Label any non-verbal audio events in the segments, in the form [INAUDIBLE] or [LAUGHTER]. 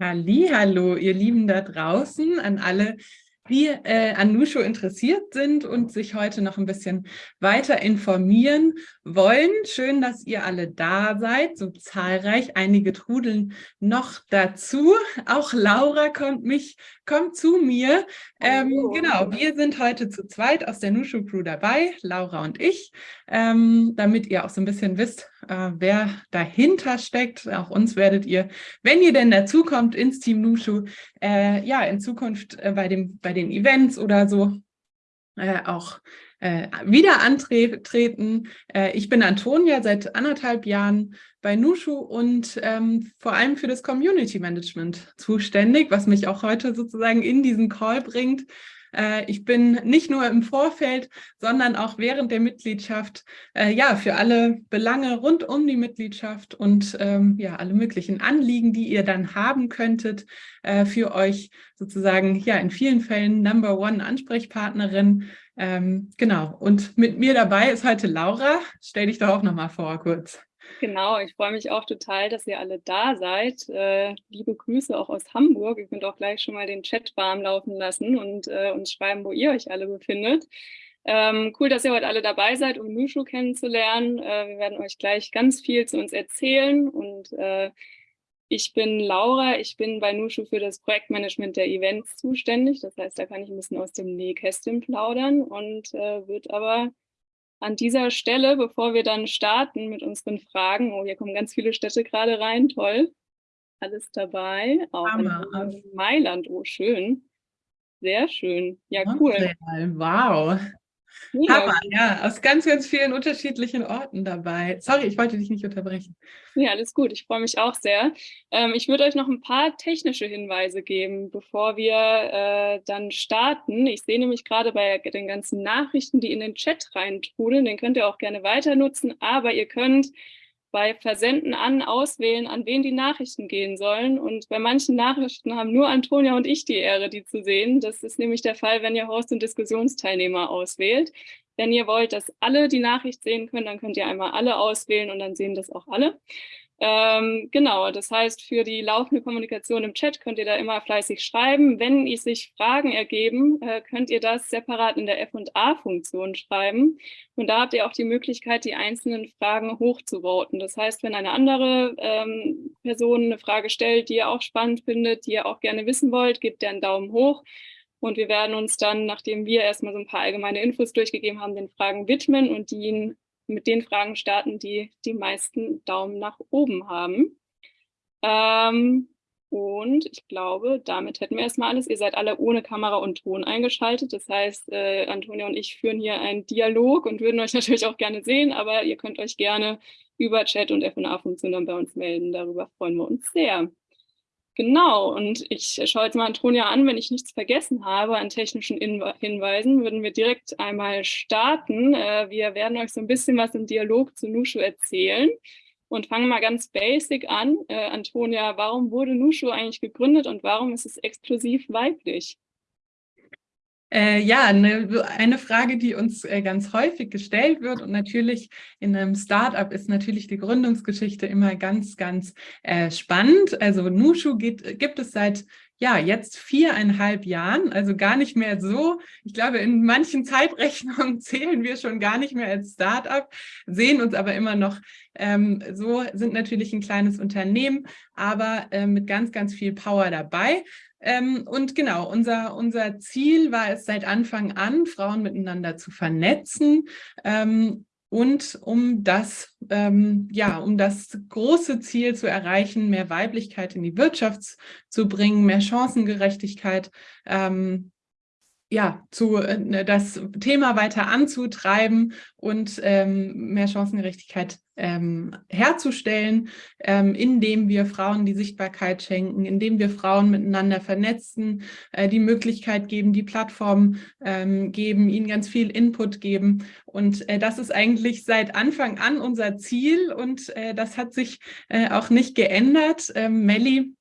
Hallo, ihr Lieben da draußen, an alle, die äh, an Nushu interessiert sind und sich heute noch ein bisschen weiter informieren wollen. Schön, dass ihr alle da seid, so zahlreich. Einige trudeln noch dazu. Auch Laura kommt mich, kommt zu mir. Ähm, genau, wir sind heute zu zweit aus der Nushu Crew dabei, Laura und ich, ähm, damit ihr auch so ein bisschen wisst, äh, wer dahinter steckt. Auch uns werdet ihr, wenn ihr denn dazukommt ins Team Nushu, äh, ja, in Zukunft äh, bei, dem, bei den Events oder so äh, auch äh, wieder antreten. Äh, ich bin Antonia, seit anderthalb Jahren bei Nushu und ähm, vor allem für das Community Management zuständig, was mich auch heute sozusagen in diesen Call bringt. Äh, ich bin nicht nur im Vorfeld, sondern auch während der Mitgliedschaft, äh, ja, für alle Belange rund um die Mitgliedschaft und ähm, ja, alle möglichen Anliegen, die ihr dann haben könntet, äh, für euch sozusagen, ja, in vielen Fällen Number One Ansprechpartnerin. Ähm, genau, und mit mir dabei ist heute Laura. Stell dich doch auch nochmal vor, kurz. Genau, ich freue mich auch total, dass ihr alle da seid. Äh, liebe Grüße auch aus Hamburg. Ihr könnt auch gleich schon mal den Chat warm laufen lassen und äh, uns schreiben, wo ihr euch alle befindet. Ähm, cool, dass ihr heute alle dabei seid, um Nushu kennenzulernen. Äh, wir werden euch gleich ganz viel zu uns erzählen und äh, ich bin Laura, ich bin bei Nushu für das Projektmanagement der Events zuständig. Das heißt, da kann ich ein bisschen aus dem Nähkästchen plaudern und äh, wird aber an dieser Stelle, bevor wir dann starten mit unseren Fragen, oh, hier kommen ganz viele Städte gerade rein, toll, alles dabei, auch in Mailand, oh, schön, sehr schön, ja, cool. Wow. Ja. Hammer, ja, aus ganz, ganz vielen unterschiedlichen Orten dabei. Sorry, ich wollte dich nicht unterbrechen. Ja, alles gut, ich freue mich auch sehr. Ähm, ich würde euch noch ein paar technische Hinweise geben, bevor wir äh, dann starten. Ich sehe nämlich gerade bei den ganzen Nachrichten, die in den Chat reintrudeln, den könnt ihr auch gerne weiter nutzen, aber ihr könnt bei Versenden an auswählen, an wen die Nachrichten gehen sollen. Und bei manchen Nachrichten haben nur Antonia und ich die Ehre, die zu sehen. Das ist nämlich der Fall, wenn ihr Host und Diskussionsteilnehmer auswählt. Wenn ihr wollt, dass alle die Nachricht sehen können, dann könnt ihr einmal alle auswählen und dann sehen das auch alle. Ähm, genau, das heißt, für die laufende Kommunikation im Chat könnt ihr da immer fleißig schreiben. Wenn sich Fragen ergeben, äh, könnt ihr das separat in der F&A-Funktion schreiben. Und da habt ihr auch die Möglichkeit, die einzelnen Fragen hochzuvoten. Das heißt, wenn eine andere ähm, Person eine Frage stellt, die ihr auch spannend findet, die ihr auch gerne wissen wollt, gebt ihr einen Daumen hoch. Und wir werden uns dann, nachdem wir erstmal so ein paar allgemeine Infos durchgegeben haben, den Fragen widmen und die mit den Fragen starten, die die meisten Daumen nach oben haben. Ähm, und ich glaube, damit hätten wir erstmal alles. Ihr seid alle ohne Kamera und Ton eingeschaltet. Das heißt, äh, Antonia und ich führen hier einen Dialog und würden euch [LAUGHS] natürlich auch gerne sehen, aber ihr könnt euch gerne über Chat und FNA-Funktion dann bei uns melden. Darüber freuen wir uns sehr. Genau, und ich schaue jetzt mal Antonia an, wenn ich nichts vergessen habe an technischen Hinweisen, würden wir direkt einmal starten. Äh, wir werden euch so ein bisschen was im Dialog zu Nushu erzählen und fangen mal ganz basic an. Äh, Antonia, warum wurde Nushu eigentlich gegründet und warum ist es exklusiv weiblich? Äh, ja, eine, eine Frage, die uns äh, ganz häufig gestellt wird und natürlich in einem Startup ist natürlich die Gründungsgeschichte immer ganz, ganz äh, spannend. Also Nushu geht, gibt es seit ja, jetzt viereinhalb Jahren, also gar nicht mehr so. Ich glaube, in manchen Zeitrechnungen [LAUGHS] zählen wir schon gar nicht mehr als Startup, sehen uns aber immer noch ähm, so, sind natürlich ein kleines Unternehmen, aber äh, mit ganz, ganz viel Power dabei. Ähm, und genau, unser, unser Ziel war es seit Anfang an, Frauen miteinander zu vernetzen ähm, und um das, ähm, ja, um das große Ziel zu erreichen, mehr Weiblichkeit in die Wirtschaft zu bringen, mehr Chancengerechtigkeit ähm, ja, zu, äh, das Thema weiter anzutreiben und ähm, mehr Chancengerechtigkeit ähm, herzustellen, ähm, indem wir Frauen die Sichtbarkeit schenken, indem wir Frauen miteinander vernetzen, äh, die Möglichkeit geben, die Plattform ähm, geben, ihnen ganz viel Input geben. Und äh, das ist eigentlich seit Anfang an unser Ziel und äh, das hat sich äh, auch nicht geändert. Ähm, Melli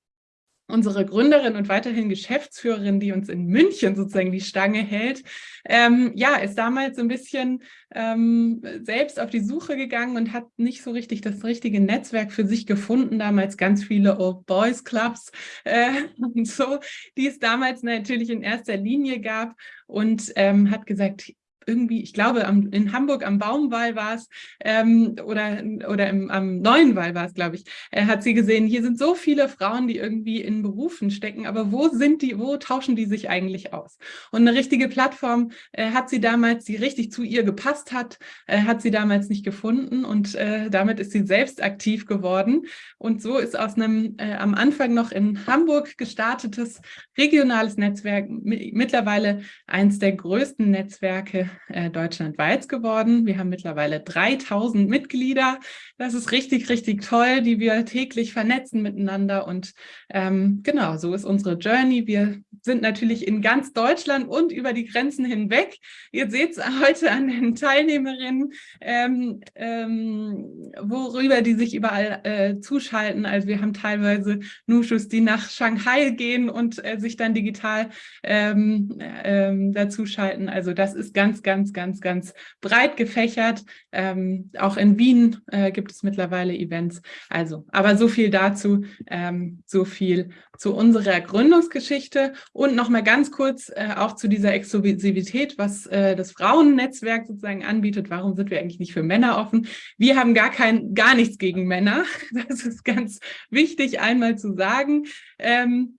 unsere Gründerin und weiterhin Geschäftsführerin, die uns in München sozusagen die Stange hält, ähm, ja, ist damals so ein bisschen ähm, selbst auf die Suche gegangen und hat nicht so richtig das richtige Netzwerk für sich gefunden. Damals ganz viele Old Boys Clubs äh, [LAUGHS] und so, die es damals natürlich in erster Linie gab und ähm, hat gesagt, irgendwie, ich glaube, am, in Hamburg am Baumwall war es ähm, oder, oder im, am Neuen Wall war es, glaube ich, äh, hat sie gesehen, hier sind so viele Frauen, die irgendwie in Berufen stecken, aber wo sind die, wo tauschen die sich eigentlich aus? Und eine richtige Plattform äh, hat sie damals, die richtig zu ihr gepasst hat, äh, hat sie damals nicht gefunden und äh, damit ist sie selbst aktiv geworden. Und so ist aus einem äh, am Anfang noch in Hamburg gestartetes regionales Netzwerk mittlerweile eins der größten Netzwerke äh, deutschlandweit geworden. Wir haben mittlerweile 3000 Mitglieder. Das ist richtig, richtig toll, die wir täglich vernetzen miteinander. Und ähm, genau, so ist unsere Journey. Wir sind natürlich in ganz Deutschland und über die Grenzen hinweg. Ihr seht es heute an den Teilnehmerinnen, ähm, ähm, worüber die sich überall äh, zuschalten. Also wir haben teilweise Nushus, die nach Shanghai gehen und äh, sich dann digital ähm, ähm, dazu schalten. Also das ist ganz, ganz, ganz, ganz breit gefächert. Ähm, auch in Wien äh, gibt es mittlerweile Events. Also, aber so viel dazu, ähm, so viel zu unserer Gründungsgeschichte und nochmal ganz kurz äh, auch zu dieser Exklusivität, was äh, das Frauennetzwerk sozusagen anbietet. Warum sind wir eigentlich nicht für Männer offen? Wir haben gar kein, gar nichts gegen Männer. [LAUGHS] Das ist ganz wichtig einmal zu sagen. Ähm,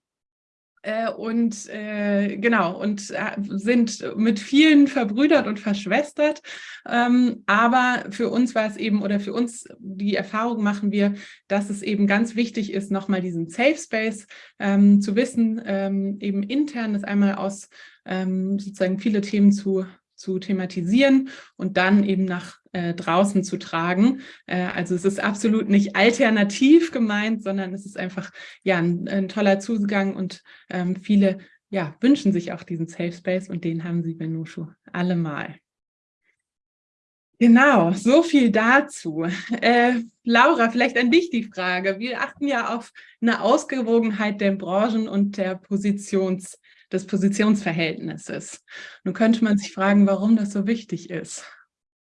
äh, und äh, genau, und äh, sind mit vielen verbrüdert und verschwestert. Ähm, aber für uns war es eben, oder für uns die Erfahrung machen wir, dass es eben ganz wichtig ist, nochmal diesen Safe Space ähm, zu wissen, ähm, eben intern das einmal aus ähm, sozusagen viele Themen zu zu thematisieren und dann eben nach äh, draußen zu tragen. Äh, also es ist absolut nicht alternativ gemeint, sondern es ist einfach ja ein, ein toller Zugang und ähm, viele ja, wünschen sich auch diesen Safe Space und den haben sie bei Nushu allemal. Genau, so viel dazu. [LAUGHS] Äh, Laura, vielleicht an dich die Frage. Wir achten ja auf eine Ausgewogenheit der Branchen und der Positions- des Positionsverhältnisses. Nun könnte man sich fragen, warum das so wichtig ist.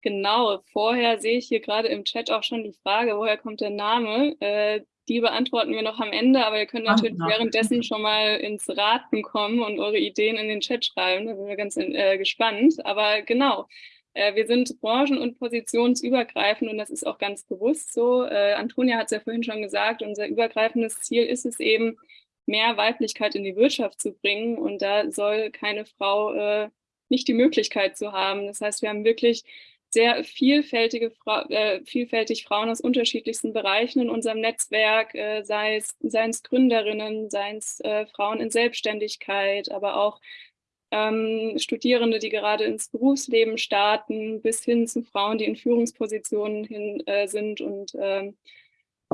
Genau, vorher sehe ich hier gerade im Chat auch schon die Frage, woher kommt der Name? Äh, die beantworten wir noch am Ende, aber ihr könnt natürlich Ach, währenddessen schon mal ins Raten kommen und eure Ideen in den Chat schreiben. Da sind wir ganz äh, gespannt. Aber genau, äh, wir sind branchen- und positionsübergreifend und das ist auch ganz bewusst so. Äh, Antonia hat es ja vorhin schon gesagt, unser übergreifendes Ziel ist es eben, mehr Weiblichkeit in die Wirtschaft zu bringen. Und da soll keine Frau äh, nicht die Möglichkeit zu haben. Das heißt, wir haben wirklich sehr vielfältige Fra äh, vielfältig Frauen aus unterschiedlichsten Bereichen in unserem Netzwerk, äh, sei es, seien es Gründerinnen, seien es äh, Frauen in Selbstständigkeit, aber auch ähm, Studierende, die gerade ins Berufsleben starten, bis hin zu Frauen, die in Führungspositionen hin, äh, sind und ähm,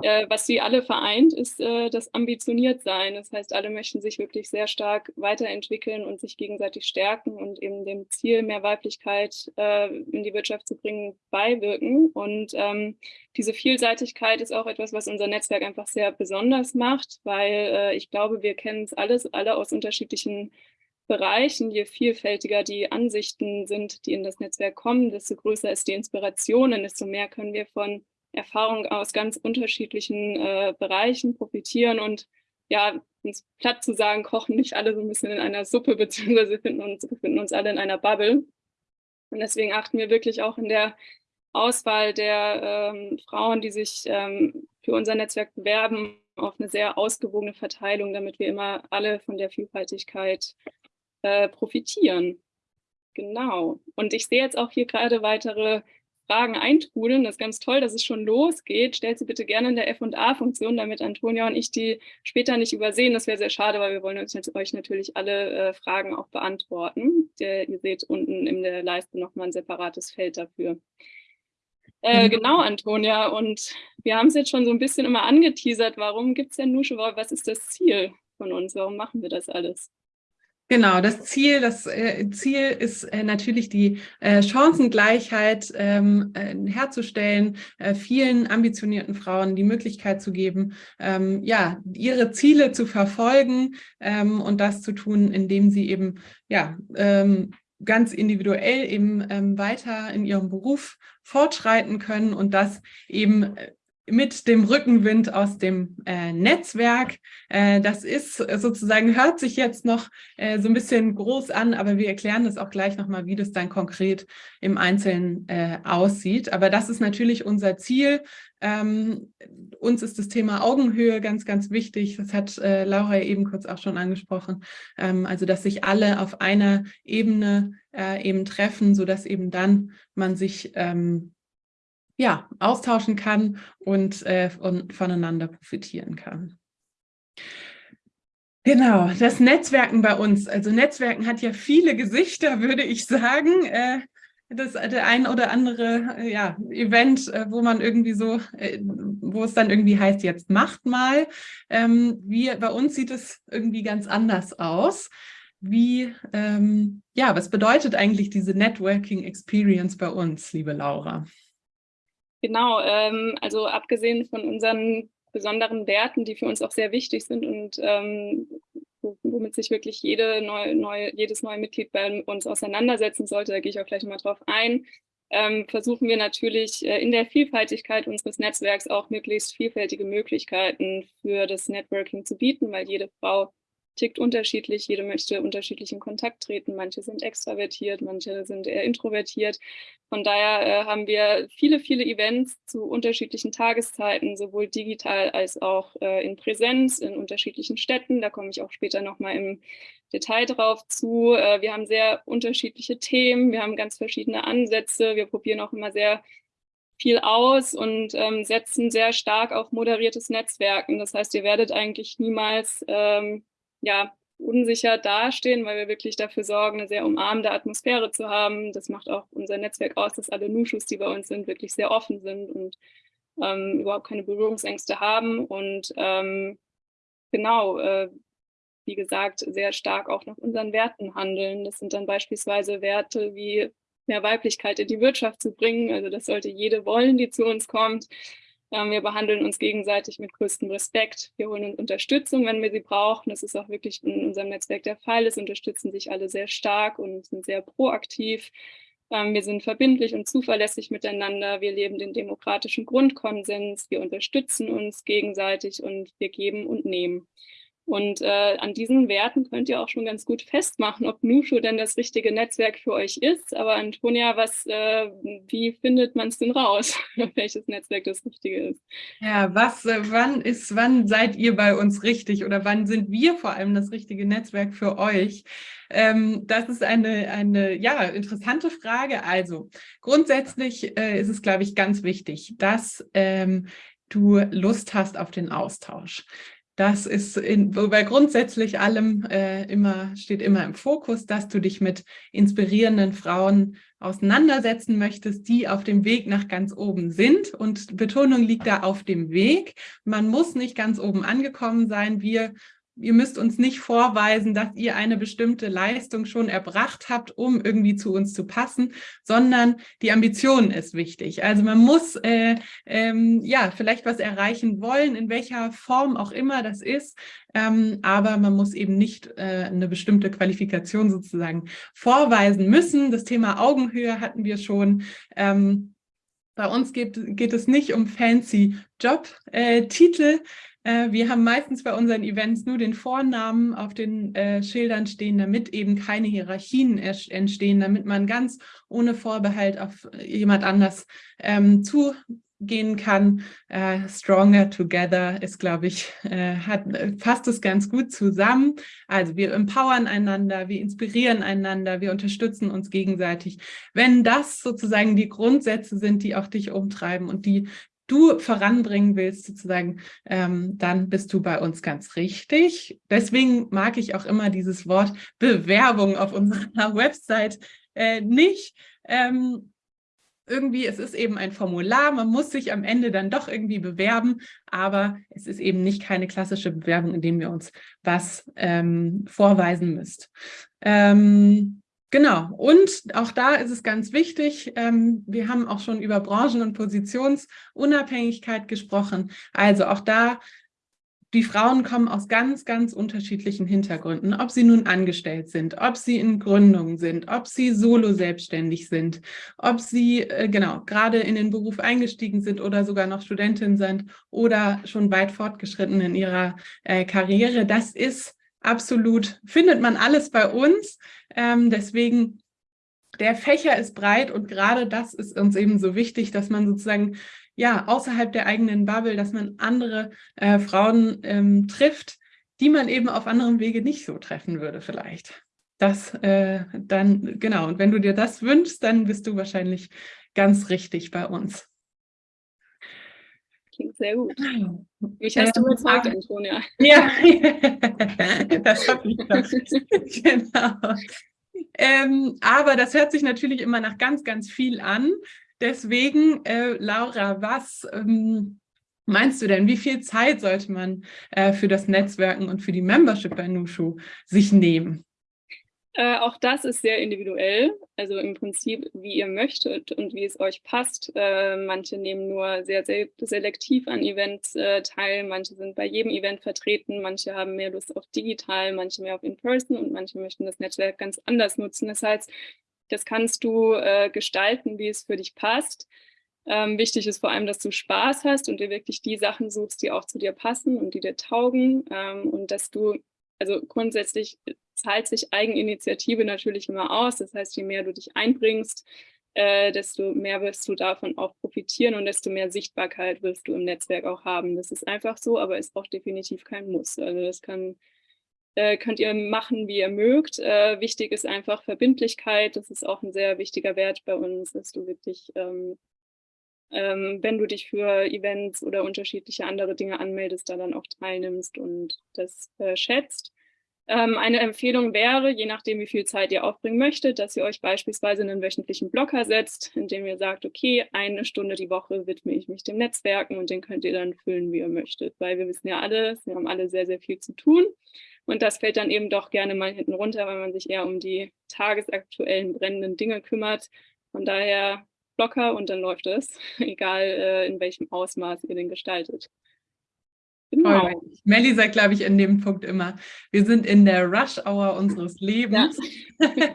äh, was sie alle vereint, ist äh, das Ambitioniertsein. Das heißt, alle möchten sich wirklich sehr stark weiterentwickeln und sich gegenseitig stärken und eben dem Ziel, mehr Weiblichkeit äh, in die Wirtschaft zu bringen, beiwirken. Und ähm, diese Vielseitigkeit ist auch etwas, was unser Netzwerk einfach sehr besonders macht, weil äh, ich glaube, wir kennen es alles, alle aus unterschiedlichen Bereichen, je vielfältiger die Ansichten sind, die in das Netzwerk kommen, desto größer ist die Inspiration und desto mehr können wir von Erfahrung aus ganz unterschiedlichen äh, Bereichen profitieren und ja, uns platt zu sagen, kochen nicht alle so ein bisschen in einer Suppe, [LAUGHS] beziehungsweise finden uns, befinden uns alle in einer Bubble. Und deswegen achten wir wirklich auch in der Auswahl der ähm, Frauen, die sich ähm, für unser Netzwerk bewerben, auf eine sehr ausgewogene Verteilung, damit wir immer alle von der Vielfaltigkeit äh, profitieren. Genau. Und ich sehe jetzt auch hier gerade weitere Fragen eintrudeln. Das ist ganz toll, dass es schon losgeht. Stellt sie bitte gerne in der F&A-Funktion, damit Antonia und ich die später nicht übersehen. Das wäre sehr schade, weil wir wollen euch natürlich alle äh, Fragen auch beantworten. Der, ihr seht unten in der Leiste nochmal ein separates Feld dafür. Äh, mhm. genau, Antonia. Und wir haben es jetzt schon so ein bisschen immer angeteasert. Warum gibt es denn Nusche? Was ist das Ziel von uns? Warum machen wir das alles? Genau, das Ziel, das äh, Ziel ist äh, natürlich die äh, Chancengleichheit ähm, äh, herzustellen, vielen ambitionierten Frauen die Möglichkeit zu geben, ähm, ja, ihre Ziele zu verfolgen ähm, und das zu tun, indem sie eben ja ganz individuell eben weiter in ihrem Beruf fortschreiten können und das eben mit dem Rückenwind aus dem äh, Netzwerk. Äh, das ist sozusagen, hört sich jetzt noch äh, so ein bisschen groß an, aber wir erklären das auch gleich nochmal, wie das dann konkret im Einzelnen äh, aussieht. Aber das ist natürlich unser Ziel. Ähm, uns ist das Thema Augenhöhe ganz, ganz wichtig. Das hat äh, Laura eben kurz auch schon angesprochen. Ähm, also, dass sich alle auf einer Ebene äh, eben treffen, sodass eben dann man sich ähm, ja, austauschen kann und, äh, und voneinander profitieren kann. Genau, das Netzwerken bei uns. Also Netzwerken hat ja viele Gesichter, [LAUGHS] würde ich sagen. Äh, das der ein oder andere äh, ja, Event, äh, wo man irgendwie so, äh, wo es dann irgendwie heißt, jetzt macht mal. Ähm, wie, bei uns sieht es irgendwie ganz anders aus. Wie, ähm, ja, was bedeutet eigentlich diese Networking Experience bei uns, liebe Laura? Genau, ähm, also abgesehen von unseren besonderen Werten, die für uns auch sehr wichtig sind und ähm, womit sich wirklich jede neue, neue, jedes neue Mitglied bei uns auseinandersetzen sollte, da gehe ich auch gleich mal drauf ein, ähm, versuchen wir natürlich äh, in der Vielfaltigkeit unseres Netzwerks auch möglichst vielfältige Möglichkeiten für das Networking zu bieten, weil jede Frau tickt unterschiedlich, jede möchte unterschiedlich in Kontakt treten, manche sind extravertiert, manche sind eher introvertiert. Von daher äh, haben wir viele, viele Events zu unterschiedlichen Tageszeiten, sowohl digital als auch äh, in Präsenz in unterschiedlichen Städten. Da komme ich auch später nochmal im Detail drauf zu. Äh, wir haben sehr unterschiedliche Themen, wir haben ganz verschiedene Ansätze, wir probieren auch immer sehr viel aus und ähm, setzen sehr stark auf moderiertes Netzwerken. Das heißt, ihr werdet eigentlich niemals ähm, ja, unsicher dastehen, weil wir wirklich dafür sorgen, eine sehr umarmende Atmosphäre zu haben. Das macht auch unser Netzwerk aus, dass alle Nuschus, die bei uns sind, wirklich sehr offen sind und ähm, überhaupt keine Berührungsängste haben. Und ähm, genau, äh, wie gesagt, sehr stark auch nach unseren Werten handeln. Das sind dann beispielsweise Werte wie mehr Weiblichkeit in die Wirtschaft zu bringen. Also das sollte jede wollen, die zu uns kommt. Wir behandeln uns gegenseitig mit größtem Respekt. Wir holen uns Unterstützung, wenn wir sie brauchen. Das ist auch wirklich in unserem Netzwerk der Fall. Es unterstützen sich alle sehr stark und sind sehr proaktiv. Ähm, wir sind verbindlich und zuverlässig miteinander. Wir leben den demokratischen Grundkonsens. Wir unterstützen uns gegenseitig und wir geben und nehmen. Und äh, an diesen Werten könnt ihr auch schon ganz gut festmachen, ob Nushu denn das richtige Netzwerk für euch ist. Aber Antonia, was, äh, wie findet man es denn raus, [LAUGHS] welches Netzwerk das richtige ist? Ja, was, äh, wann ist, wann seid ihr bei uns richtig oder wann sind wir vor allem das richtige Netzwerk für euch? Ähm, das ist eine, eine ja, interessante Frage. Also grundsätzlich äh, ist es, glaube ich, ganz wichtig, dass ähm, du Lust hast auf den Austausch. Das ist in, bei grundsätzlich allem äh, immer, steht immer im Fokus, dass du dich mit inspirierenden Frauen auseinandersetzen möchtest, die auf dem Weg nach ganz oben sind. Und Betonung liegt da auf dem Weg. Man muss nicht ganz oben angekommen sein. Wir ihr müsst uns nicht vorweisen, dass ihr eine bestimmte Leistung schon erbracht habt, um irgendwie zu uns zu passen, sondern die Ambition ist wichtig. Also man muss äh, ähm, ja vielleicht was erreichen wollen, in welcher Form auch immer das ist, ähm, aber man muss eben nicht äh, eine bestimmte Qualifikation sozusagen vorweisen müssen. Das Thema Augenhöhe hatten wir schon. Ähm, bei uns geht, geht es nicht um fancy Jobtitel, äh, wir haben meistens bei unseren Events nur den Vornamen auf den äh, Schildern stehen, damit eben keine Hierarchien entstehen, damit man ganz ohne Vorbehalt auf jemand anders ähm, zugehen kann. Äh, Stronger Together ist, glaube ich, äh, hat, fasst es ganz gut zusammen. Also wir empowern einander, wir inspirieren einander, wir unterstützen uns gegenseitig. Wenn das sozusagen die Grundsätze sind, die auch dich umtreiben und die du voranbringen willst, sozusagen, ähm, dann bist du bei uns ganz richtig. Deswegen mag ich auch immer dieses Wort Bewerbung auf unserer [LAUGHS] Website äh, nicht. Ähm, irgendwie, es ist eben ein Formular, man muss sich am Ende dann doch irgendwie bewerben, aber es ist eben nicht keine klassische Bewerbung, in dem wir uns was ähm, vorweisen müsst. Ähm, genau, und auch da ist es ganz wichtig, ähm, wir haben auch schon über Branchen- und Positionsunabhängigkeit gesprochen, also auch da die Frauen kommen aus ganz, ganz unterschiedlichen Hintergründen, ob sie nun angestellt sind, ob sie in Gründungen sind, ob sie solo selbstständig sind, ob sie äh, genau gerade in den Beruf eingestiegen sind oder sogar noch Studentin sind oder schon weit fortgeschritten in ihrer äh, Karriere. Das ist absolut, findet man alles bei uns. Ähm, deswegen der Fächer ist breit und gerade das ist uns eben so wichtig, dass man sozusagen ja, außerhalb der eigenen Bubble, dass man andere äh, Frauen ähm, trifft, die man eben auf anderem Wege nicht so treffen würde vielleicht. Das äh, dann, genau, und wenn du dir das wünschst, dann bist du wahrscheinlich ganz richtig bei uns. Klingt sehr gut. [LAUGHS] Mich hast ähm, du überzeugt, Antonia. [LAUGHS] Ja, [LAUGHS] das habe ich doch. genau. Ähm, aber das hört sich natürlich immer nach ganz, ganz viel an. Deswegen, äh, Laura, was ähm, meinst du denn, wie viel Zeit sollte man äh, für das Netzwerken und für die Membership bei Nushu sich nehmen? Äh, auch das ist sehr individuell, also im Prinzip, wie ihr möchtet und wie es euch passt. Äh, manche nehmen nur sehr, sehr selektiv an Events äh, teil, manche sind bei jedem Event vertreten, manche haben mehr Lust auf digital, manche mehr auf In-Person und manche möchten das Netzwerk ganz anders nutzen. Das heißt, das kannst du äh, gestalten, wie es für dich passt. Ähm, wichtig ist vor allem, dass du Spaß hast und dir wirklich die Sachen suchst, die auch zu dir passen und die dir taugen. Ähm, und dass du, also grundsätzlich zahlt sich Eigeninitiative natürlich immer aus. Das heißt, je mehr du dich einbringst, äh, desto mehr wirst du davon auch profitieren und desto mehr Sichtbarkeit wirst du im Netzwerk auch haben. Das ist einfach so, aber ist auch definitiv kein Muss. Also das kann äh, könnt ihr machen, wie ihr mögt. Äh, wichtig ist einfach Verbindlichkeit. Das ist auch ein sehr wichtiger Wert bei uns, dass du wirklich, ähm, ähm, wenn du dich für Events oder unterschiedliche andere Dinge anmeldest, da dann auch teilnimmst und das äh, schätzt. Ähm, eine Empfehlung wäre, je nachdem, wie viel Zeit ihr aufbringen möchtet, dass ihr euch beispielsweise einen wöchentlichen Blocker setzt, in dem ihr sagt, okay, eine Stunde die Woche widme ich mich dem Netzwerken und den könnt ihr dann füllen, wie ihr möchtet. Weil wir wissen ja alle, wir haben alle sehr, sehr viel zu tun. Und das fällt dann eben doch gerne mal hinten runter, weil man sich eher um die tagesaktuellen brennenden Dinge kümmert. Von daher locker und dann läuft es, [LAUGHS] egal äh, in welchem Ausmaß ihr den gestaltet. Genau. Melli sagt, glaube ich, in dem Punkt immer, wir sind in der Rush-Hour unseres Lebens. Ja. [LAUGHS]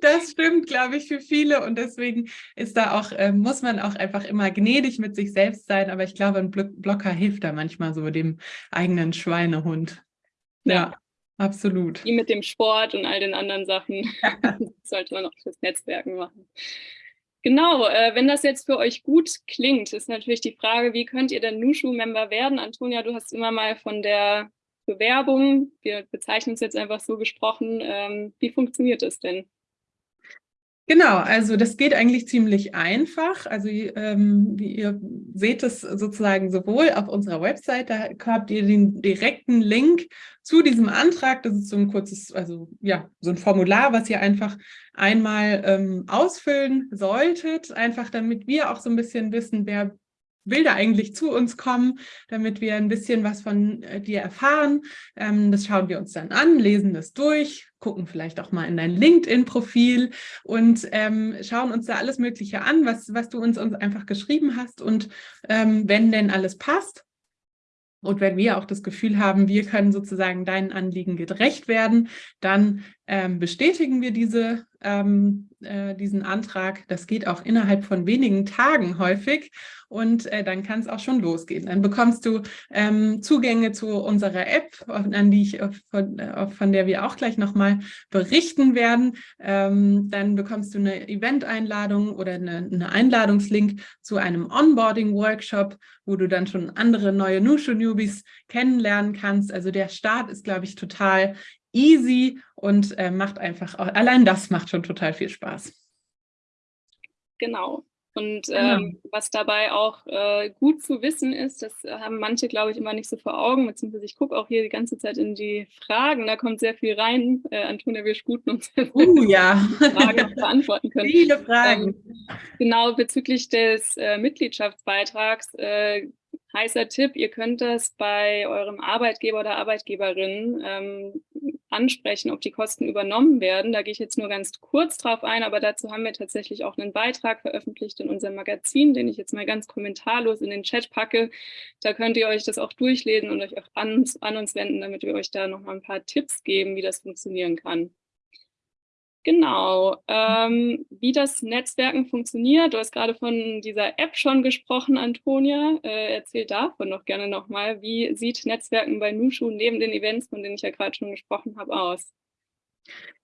das stimmt, glaube ich, für viele und deswegen ist da auch, äh, muss man auch einfach immer gnädig mit sich selbst sein, aber ich glaube, ein Blocker hilft da manchmal so dem eigenen Schweinehund. Ja, ja, absolut. Wie mit dem Sport und all den anderen Sachen [LAUGHS] sollte man auch fürs Netzwerken machen. Genau, äh, wenn das jetzt für euch gut klingt, ist natürlich die Frage, wie könnt ihr denn Nushu-Member werden? Antonia, du hast immer mal von der Bewerbung, wir bezeichnen es jetzt einfach so gesprochen, ähm, wie funktioniert das denn? Genau, also das geht eigentlich ziemlich einfach. Also ähm, wie ihr seht es sozusagen sowohl auf unserer Website, da habt ihr den direkten Link zu diesem Antrag. Das ist so ein kurzes, also ja, so ein Formular, was ihr einfach einmal ähm, ausfüllen solltet, einfach damit wir auch so ein bisschen wissen, wer da eigentlich zu uns kommen, damit wir ein bisschen was von äh, dir erfahren. Ähm, das schauen wir uns dann an, lesen das durch, gucken vielleicht auch mal in dein LinkedIn-Profil und ähm, schauen uns da alles Mögliche an, was, was du uns, uns einfach geschrieben hast. Und ähm, wenn denn alles passt, und wenn wir auch das Gefühl haben, wir können sozusagen deinen Anliegen gerecht werden, dann bestätigen wir diese, ähm, äh, diesen Antrag. Das geht auch innerhalb von wenigen Tagen häufig und äh, dann kann es auch schon losgehen. Dann bekommst du ähm, Zugänge zu unserer App, an die ich, von, von der wir auch gleich nochmal berichten werden. Ähm, dann bekommst du eine Event-Einladung oder eine, eine, Einladungslink zu einem Onboarding-Workshop, wo du dann schon andere neue Nushu-Newbies kennenlernen kannst. Also der Start ist, glaube ich, total easy und äh, macht einfach, allein das macht schon total viel Spaß. Genau. Und genau. ähm, was dabei auch äh, gut zu wissen ist, das haben manche, glaube ich, immer nicht so vor Augen, beziehungsweise ich gucke auch hier die ganze Zeit in die Fragen, da kommt sehr viel rein. Äh, Antonia, wir sputen uns uh, ja. Fragen beantworten können. Viele Fragen. Ähm, genau, bezüglich des äh, Mitgliedschaftsbeitrags äh, heißer Tipp, ihr könnt das bei eurem Arbeitgeber oder Arbeitgeberin ähm, ansprechen, ob die Kosten übernommen werden. Da gehe ich jetzt nur ganz kurz drauf ein, aber dazu haben wir tatsächlich auch einen Beitrag veröffentlicht in unserem Magazin, den ich jetzt mal ganz kommentarlos in den Chat packe. Da könnt ihr euch das auch durchlesen und euch auch an, an uns wenden, damit wir euch da noch mal ein paar Tipps geben, wie das funktionieren kann. Genau, ähm, wie das Netzwerken funktioniert. Du hast gerade von dieser App schon gesprochen, Antonia. Äh, erzähl davon noch gerne nochmal. Wie sieht Netzwerken bei Nushu neben den Events, von denen ich ja gerade schon gesprochen habe, aus?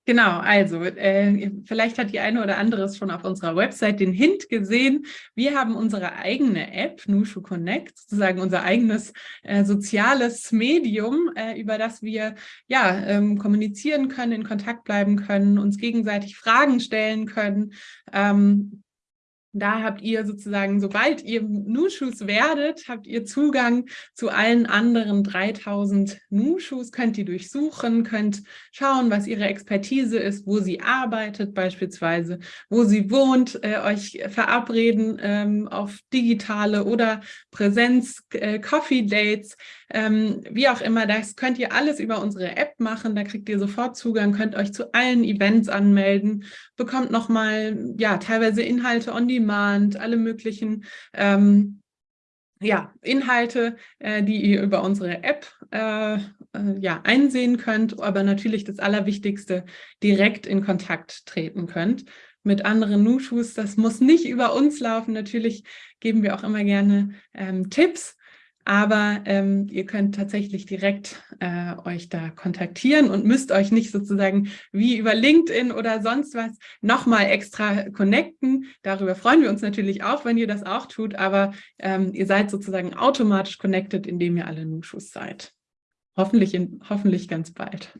Genau, also äh, vielleicht hat die eine oder andere es schon auf unserer Website den Hint gesehen. Wir haben unsere eigene App, Nushu Connect, sozusagen unser eigenes äh, soziales Medium, äh, über das wir ja ähm, kommunizieren können, in Kontakt bleiben können, uns gegenseitig Fragen stellen können. Ähm, da habt ihr sozusagen, sobald ihr Nushus werdet, habt ihr Zugang zu allen anderen 3000 Nushus, könnt die durchsuchen, könnt schauen, was ihre Expertise ist, wo sie arbeitet beispielsweise, wo sie wohnt, äh, euch verabreden ähm, auf digitale oder Präsenz, äh, ähm, wie auch immer, das könnt ihr alles über unsere App machen, da kriegt ihr sofort Zugang, könnt euch zu allen Events anmelden, bekommt nochmal, ja, teilweise Inhalte on Demand, alle möglichen ähm, ja, Inhalte, äh, die ihr über unsere App äh, äh, ja, einsehen könnt, aber natürlich das Allerwichtigste, direkt in Kontakt treten könnt mit anderen Nushus. Das muss nicht über uns laufen. Natürlich geben wir auch immer gerne ähm, Tipps, aber ähm, ihr könnt tatsächlich direkt äh, euch da kontaktieren und müsst euch nicht sozusagen wie über LinkedIn oder sonst was nochmal extra connecten. Darüber freuen wir uns natürlich auch, wenn ihr das auch tut, aber ähm, ihr seid sozusagen automatisch connected, indem ihr alle Nushus seid. Hoffentlich, in, hoffentlich ganz bald.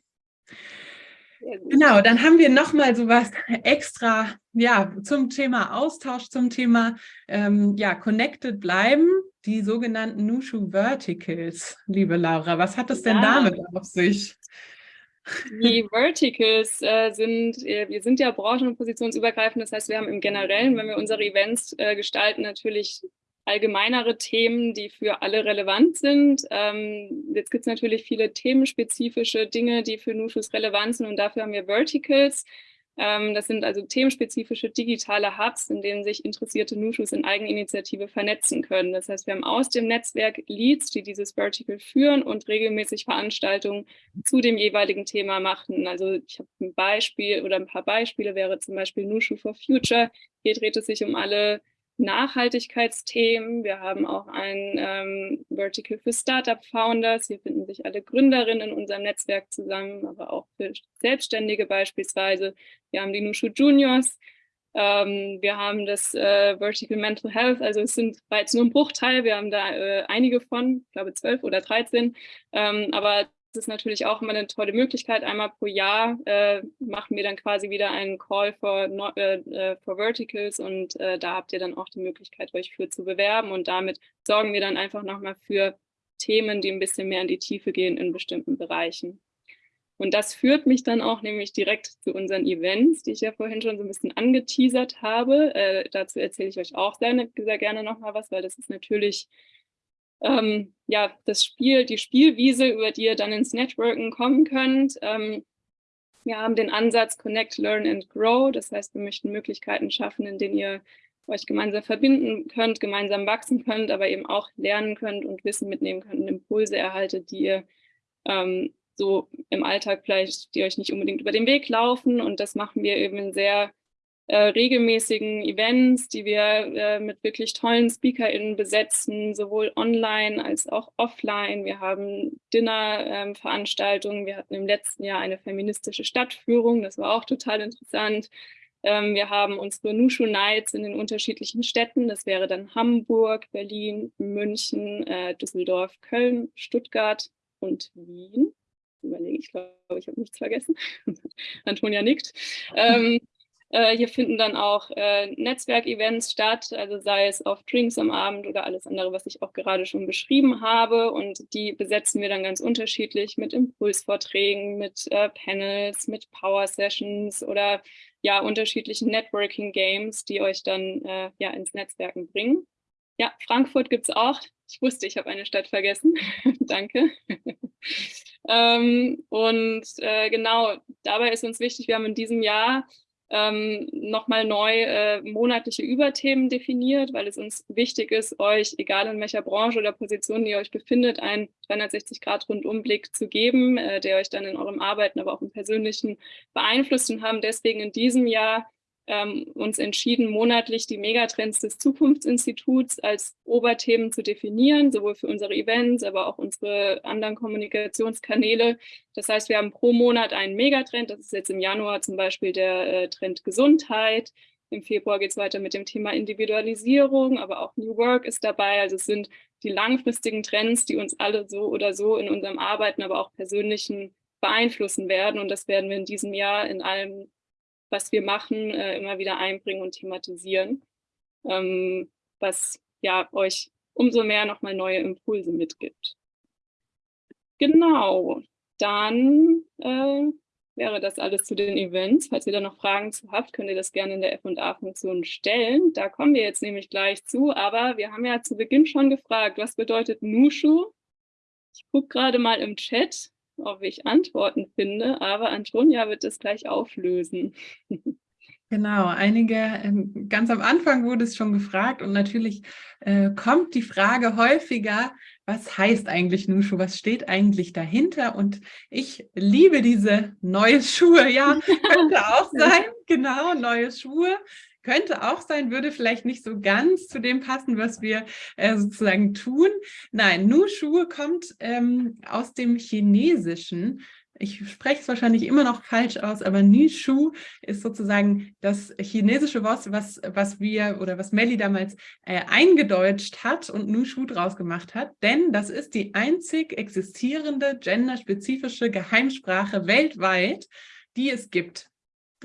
Genau, dann haben wir nochmal so was extra ja, zum Thema Austausch, zum Thema ähm, ja, connected bleiben die sogenannten Nushu Verticals, liebe Laura. Was hat es denn ja. damit auf sich? Die [LAUGHS] Verticals äh, sind, äh, wir sind ja branchen- und positionsübergreifend, das heißt, wir haben im Generellen, wenn wir unsere Events äh, gestalten, natürlich allgemeinere Themen, die für alle relevant sind. Ähm, jetzt gibt es natürlich viele themenspezifische Dinge, die für Nushus relevant sind und dafür haben wir Verticals. Ähm, das sind also themenspezifische digitale Hubs, in denen sich interessierte Nushus in Eigeninitiative vernetzen können. Das heißt, wir haben aus dem Netzwerk Leads, die dieses Vertical führen und regelmäßig Veranstaltungen zu dem jeweiligen Thema machen. Also ich habe ein Beispiel oder ein paar Beispiele wäre zum Beispiel Nushu for Future. Hier dreht es sich um alle Nachhaltigkeitsthemen. Wir haben auch ein ähm, Vertical für Startup Founders. Hier finden sich alle Gründerinnen in unserem Netzwerk zusammen, aber auch für Selbstständige beispielsweise. Wir haben die Nushu Juniors. Ähm, wir haben das äh, Vertical Mental Health, also es sind bereits nur ein Bruchteil, wir haben da äh, einige von, ich glaube zwölf oder dreizehn, ähm, aber ist natürlich auch immer eine tolle Möglichkeit. Einmal pro Jahr äh, machen wir dann quasi wieder einen Call for, äh, äh, for Verticals und äh, da habt ihr dann auch die Möglichkeit, euch für zu bewerben und damit sorgen wir dann einfach nochmal für Themen, die ein bisschen mehr in die Tiefe gehen in bestimmten Bereichen. Und das führt mich dann auch nämlich direkt zu unseren Events, die ich ja vorhin schon so ein bisschen angeteasert habe. Äh, dazu erzähle ich euch auch sehr, sehr gerne nochmal was, weil das ist natürlich ähm, ja, das Spiel, die Spielwiese, über die ihr dann ins Networken kommen könnt. Ähm, wir haben den Ansatz Connect, Learn and Grow. Das heißt, wir möchten Möglichkeiten schaffen, in denen ihr euch gemeinsam verbinden könnt, gemeinsam wachsen könnt, aber eben auch lernen könnt und Wissen mitnehmen könnt und Impulse erhaltet, die ihr ähm, so im Alltag vielleicht, die euch nicht unbedingt über den Weg laufen. Und das machen wir eben sehr äh, regelmäßigen Events, die wir äh, mit wirklich tollen SpeakerInnen besetzen, sowohl online als auch offline. Wir haben Dinner-Veranstaltungen. Ähm, wir hatten im letzten Jahr eine feministische Stadtführung. Das war auch total interessant. Ähm, wir haben unsere Nushu Nights in den unterschiedlichen Städten. Das wäre dann Hamburg, Berlin, München, äh, Düsseldorf, Köln, Stuttgart und Wien. Überlege ich, glaube, ich habe nichts vergessen. [LAUGHS] Antonia nickt. Ähm, Äh, hier finden dann auch äh, Netzwerkevents statt, also sei es auf Drinks am Abend oder alles andere, was ich auch gerade schon beschrieben habe. Und die besetzen wir dann ganz unterschiedlich mit Impulsvorträgen, mit äh, Panels, mit Power Sessions oder ja unterschiedlichen Networking Games, die euch dann äh, ja ins Netzwerken bringen. Ja, Frankfurt gibt es auch. Ich wusste, ich habe eine Stadt vergessen. [LAUGHS] Danke. [LAUGHS] ähm, und äh, genau, dabei ist uns wichtig, wir haben in diesem Jahr ähm, nochmal neu äh, monatliche Überthemen definiert, weil es uns wichtig ist, euch, egal in welcher Branche oder Position ihr euch befindet, einen 360-Grad-Rundumblick zu geben, äh, der euch dann in eurem Arbeiten, aber auch im Persönlichen beeinflusst. Und haben deswegen in diesem Jahr ähm, uns entschieden, monatlich die Megatrends des Zukunftsinstituts als Oberthemen zu definieren, sowohl für unsere Events, aber auch unsere anderen Kommunikationskanäle. Das heißt, wir haben pro Monat einen Megatrend. Das ist jetzt im Januar zum Beispiel der äh, Trend Gesundheit. Im Februar geht es weiter mit dem Thema Individualisierung, aber auch New Work ist dabei. Also es sind die langfristigen Trends, die uns alle so oder so in unserem Arbeiten, aber auch persönlichen beeinflussen werden. Und das werden wir in diesem Jahr in allem was wir machen, äh, immer wieder einbringen und thematisieren, ähm, was ja euch umso mehr nochmal neue Impulse mitgibt. Genau, dann äh, wäre das alles zu den Events. Falls ihr da noch Fragen zu habt, könnt ihr das gerne in der F&A-Funktion stellen. Da kommen wir jetzt nämlich gleich zu, aber wir haben ja zu Beginn schon gefragt, was bedeutet Nushu? Ich gucke gerade mal im Chat ob ich Antworten finde, aber Antonia wird es gleich auflösen. [LAUGHS] Genau, einige, ähm, ganz am Anfang wurde es schon gefragt und natürlich äh, kommt die Frage häufiger, was heißt eigentlich Nushu, was steht eigentlich dahinter? Und ich liebe diese neue Schuhe, ja, [LAUGHS] könnte auch sein, genau, neue Schuhe, könnte auch sein, würde vielleicht nicht so ganz zu dem passen, was wir äh, sozusagen tun. Nein, Nu-Schuhe kommt ähm, aus dem Chinesischen. Ich spreche es wahrscheinlich immer noch falsch aus, aber Nishu ist sozusagen das chinesische Wort, was, was wir oder was Melly damals äh, eingedeutscht hat und Nushu draus gemacht hat, denn das ist die einzig existierende genderspezifische Geheimsprache weltweit, die es gibt.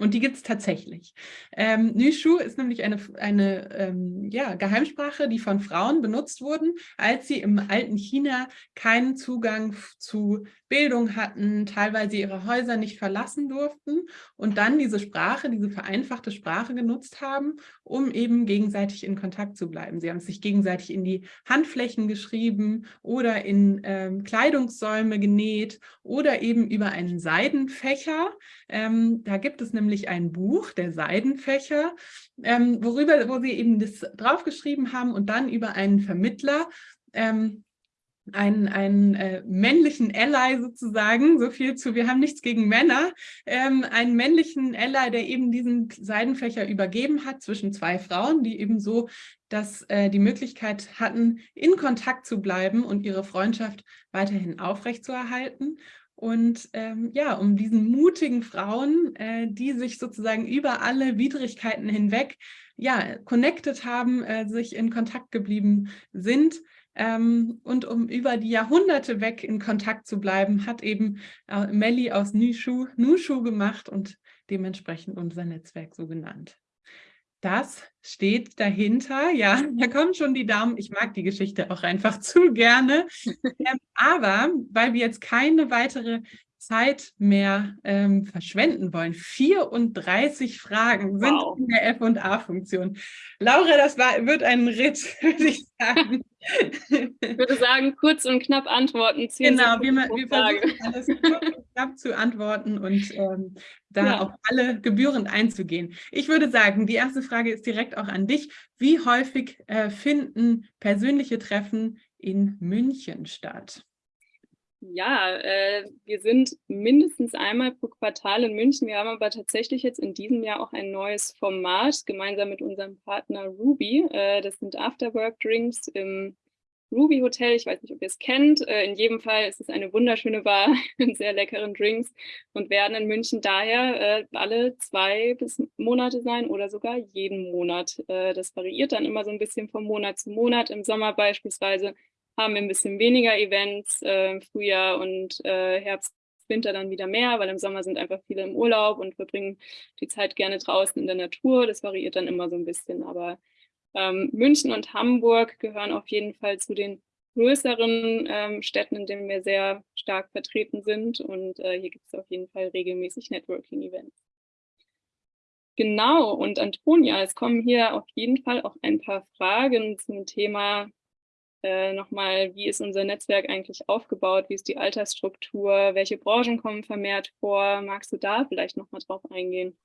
Und die gibt es tatsächlich. Ähm, Nüshu ist nämlich eine, eine ähm, ja, Geheimsprache, die von Frauen benutzt wurden, als sie im alten China keinen Zugang zu Bildung hatten, teilweise ihre Häuser nicht verlassen durften und dann diese Sprache, diese vereinfachte Sprache genutzt haben, um eben gegenseitig in Kontakt zu bleiben. Sie haben sich gegenseitig in die Handflächen geschrieben oder in ähm, Kleidungssäume genäht oder eben über einen Seidenfächer. Ähm, da gibt es nämlich ein Buch, der Seidenfächer, ähm, worüber, wo sie eben das draufgeschrieben haben und dann über einen Vermittler ähm, einen, einen äh, männlichen Ally sozusagen, so viel zu, wir haben nichts gegen Männer, ähm, einen männlichen Ally, der eben diesen Seidenfächer übergeben hat zwischen zwei Frauen, die eben so dass, äh, die Möglichkeit hatten, in Kontakt zu bleiben und ihre Freundschaft weiterhin aufrechtzuerhalten. Und ähm, ja, um diesen mutigen Frauen, äh, die sich sozusagen über alle Widrigkeiten hinweg ja, connected haben, äh, sich in Kontakt geblieben sind, ähm, und um über die Jahrhunderte weg in Kontakt zu bleiben, hat eben äh, Melli aus Nushu, Nushu gemacht und dementsprechend unser Netzwerk so genannt. Das steht dahinter. Ja, [LAUGHS] da kommen schon die Daumen. Ich mag die Geschichte auch einfach [LAUGHS] zu gerne. [LAUGHS] ähm, aber weil wir jetzt keine weitere Zeit mehr ähm, verschwenden wollen. 34 Fragen sind wow. in der F&A-Funktion. Laura, das war, wird ein Ritt, [LAUGHS] würde ich sagen. Ich würde sagen, kurz und knapp antworten. Genau, wir, wir versuchen alles kurz und knapp zu antworten und ähm, da ja. auf alle gebührend einzugehen. Ich würde sagen, die erste Frage ist direkt auch an dich. Wie häufig äh, finden persönliche Treffen in München statt? Ja, äh, wir sind mindestens einmal pro Quartal in München. Wir haben aber tatsächlich jetzt in diesem Jahr auch ein neues Format gemeinsam mit unserem Partner Ruby. Äh, das sind Afterwork-Drinks im Ruby Hotel. Ich weiß nicht, ob ihr es kennt. Äh, in jedem Fall ist es eine wunderschöne Bar [LAUGHS] mit sehr leckeren Drinks und werden in München daher äh, alle zwei bis Monate sein oder sogar jeden Monat. Äh, das variiert dann immer so ein bisschen von Monat zu Monat. Im Sommer beispielsweise haben wir ein bisschen weniger Events, äh, Frühjahr und äh, Herbst Winter dann wieder mehr, weil im Sommer sind einfach viele im Urlaub und verbringen die Zeit gerne draußen in der Natur. Das variiert dann immer so ein bisschen. Aber ähm, München und Hamburg gehören auf jeden Fall zu den größeren ähm, Städten, in denen wir sehr stark vertreten sind. Und äh, hier gibt es auf jeden Fall regelmäßig Networking-Events. Genau, und Antonia, es kommen hier auf jeden Fall auch ein paar Fragen zum Thema äh, nochmal, wie ist unser Netzwerk eigentlich aufgebaut, wie ist die Altersstruktur, welche Branchen kommen vermehrt vor? Magst du da vielleicht nochmal drauf eingehen?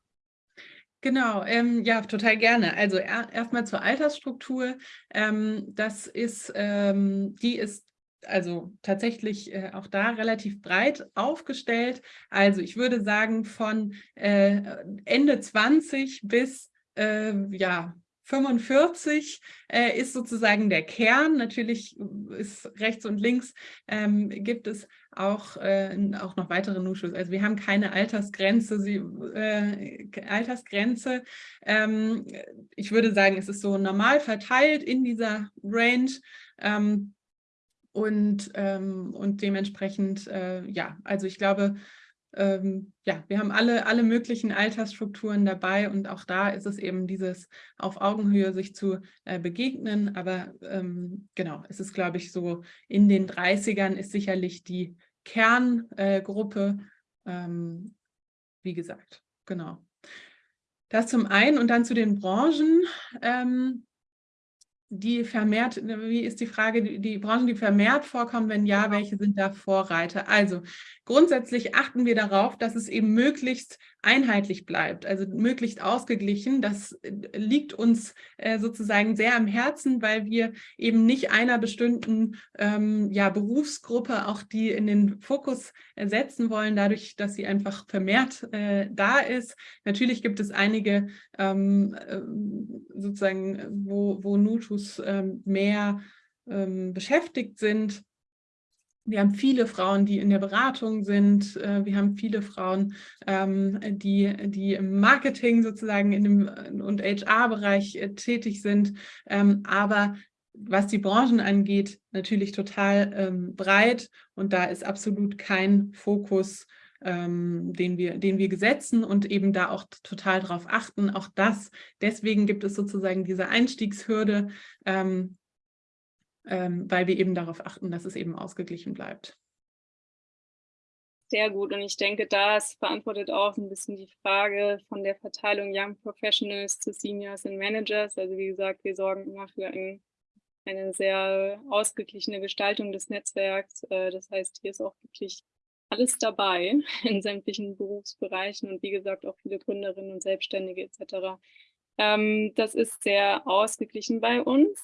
Genau, ähm, ja, total gerne. Also er, erstmal zur Altersstruktur. Ähm, das ist, ähm, die ist also tatsächlich äh, auch da relativ breit aufgestellt. Also ich würde sagen von äh, Ende 20 bis äh, ja 45 äh, ist sozusagen der Kern. Natürlich ist rechts und links ähm, gibt es auch, äh, auch noch weitere Nuschus. Also wir haben keine Altersgrenze. Sie, äh, Altersgrenze. Ähm, ich würde sagen, es ist so normal verteilt in dieser Range. Ähm, und, ähm, und dementsprechend, äh, ja, also ich glaube, ähm, ja, wir haben alle, alle möglichen Altersstrukturen dabei und auch da ist es eben dieses auf Augenhöhe sich zu äh, begegnen. Aber ähm, genau, es ist, glaube ich, so in den 30ern ist sicherlich die Kerngruppe, äh, ähm, wie gesagt, genau. Das zum einen und dann zu den Branchen. Ähm, die vermehrt, wie ist die Frage, die, die Branchen, die vermehrt vorkommen, wenn ja, welche sind da Vorreiter? Also grundsätzlich achten wir darauf, dass es eben möglichst einheitlich bleibt, also möglichst ausgeglichen. Das äh, liegt uns äh, sozusagen sehr am Herzen, weil wir eben nicht einer bestimmten ähm, ja, Berufsgruppe auch die in den Fokus äh, setzen wollen, dadurch, dass sie einfach vermehrt äh, da ist. Natürlich gibt es einige ähm, äh, sozusagen, wo, wo Nutus ähm, mehr ähm, beschäftigt sind wir haben viele Frauen, die in der Beratung sind. Äh, wir haben viele Frauen, ähm, die, die im Marketing sozusagen in dem, äh, und HR-Bereich äh, tätig sind. Ähm, aber was die Branchen angeht, natürlich total ähm, breit. Und da ist absolut kein Fokus, den, wir, den wir gesetzen und eben da auch total drauf achten. Auch das, deswegen gibt es sozusagen diese Einstiegshürde, weil wir eben darauf achten, dass es eben ausgeglichen bleibt. Sehr gut und ich denke, das beantwortet auch ein bisschen die Frage von der Verteilung Young Professionals zu Seniors und Managers. Also wie gesagt, wir sorgen immer für ein, eine sehr ausgeglichene Gestaltung des Netzwerks. Äh, das heißt, hier ist auch wirklich alles dabei [LAUGHS] in sämtlichen Berufsbereichen und wie gesagt auch viele Gründerinnen und Selbstständige etc. Ähm, das ist sehr ausgeglichen bei uns.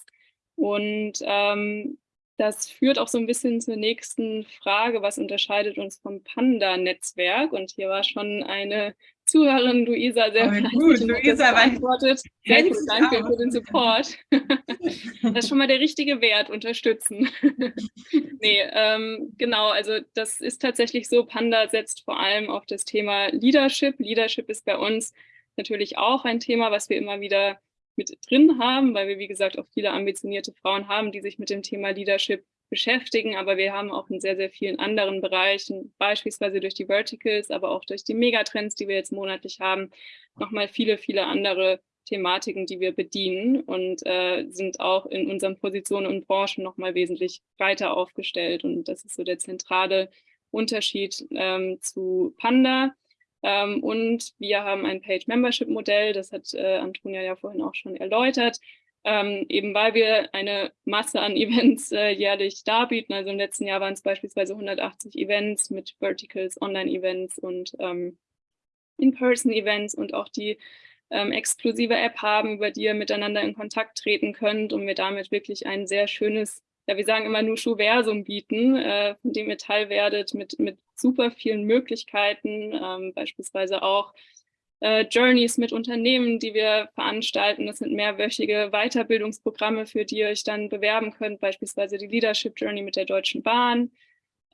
Und ähm, das führt auch so ein bisschen zur nächsten Frage, was unterscheidet uns vom Panda-Netzwerk? Und hier war schon eine Zuhörerin, Luisa, sehr oh, gut. Luisa beantwortet. Sehr gut, danke für den Support. [LAUGHS] das ist schon mal der richtige Wert, unterstützen. [LAUGHS] nee, ähm, genau, also das ist tatsächlich so, Panda setzt vor allem auf das Thema Leadership. Leadership ist bei uns natürlich auch ein Thema, was wir immer wieder mit drin haben, weil wir, wie gesagt, auch viele ambitionierte Frauen haben, die sich mit dem Thema Leadership beschäftigen, aber wir haben auch in sehr, sehr vielen anderen Bereichen, beispielsweise durch die Verticals, aber auch durch die Megatrends, die wir jetzt monatlich haben, nochmal viele, viele andere Thematiken, die wir bedienen und äh, sind auch in unseren Positionen und Branchen nochmal wesentlich breiter aufgestellt. Und das ist so der zentrale Unterschied ähm, zu Panda. Ähm, und wir haben ein Page-Membership-Modell, das hat äh, Antonia ja vorhin auch schon erläutert, ähm, eben weil wir eine Masse an [LAUGHS] Events äh, jährlich darbieten. Also im letzten Jahr waren es beispielsweise 180 Events mit Verticals, Online-Events und ähm, In-Person-Events und auch die ähm, exklusive App haben, über die ihr miteinander in Kontakt treten könnt und wir damit wirklich ein sehr schönes ja, wir sagen immer nur Schuversum bieten, äh, von dem ihr Teil werdet mit, mit super vielen Möglichkeiten, ähm, beispielsweise auch äh, Journeys mit Unternehmen, die wir veranstalten. Das sind mehrwöchige Weiterbildungsprogramme, für die ihr euch dann bewerben könnt, beispielsweise die Leadership Journey mit der Deutschen Bahn.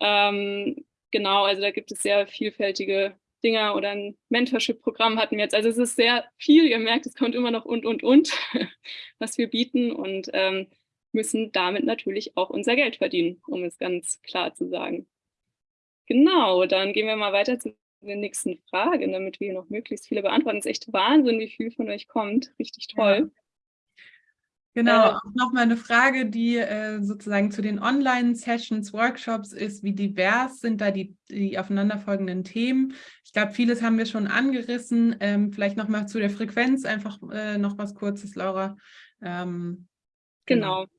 Ähm, genau, also da gibt es sehr vielfältige Dinge oder ein Mentorship-Programm hatten wir jetzt. Also es ist sehr viel, ihr merkt, es kommt immer noch und, und, und, [LAUGHS] was wir bieten und ähm, müssen damit natürlich auch unser Geld verdienen, um es ganz klar zu sagen. Genau, dann gehen wir mal weiter zu den nächsten Fragen, damit wir noch möglichst viele beantworten. Es ist echt Wahnsinn, wie viel von euch kommt. Richtig toll. Ja. Genau, äh, auch nochmal eine Frage, die äh, sozusagen zu den Online-Sessions, Workshops ist, wie divers sind da die, die aufeinanderfolgenden Themen? Ich glaube, vieles haben wir schon angerissen. Ähm, vielleicht nochmal zu der Frequenz, einfach äh, noch was Kurzes, Laura. Ähm, genau. genau.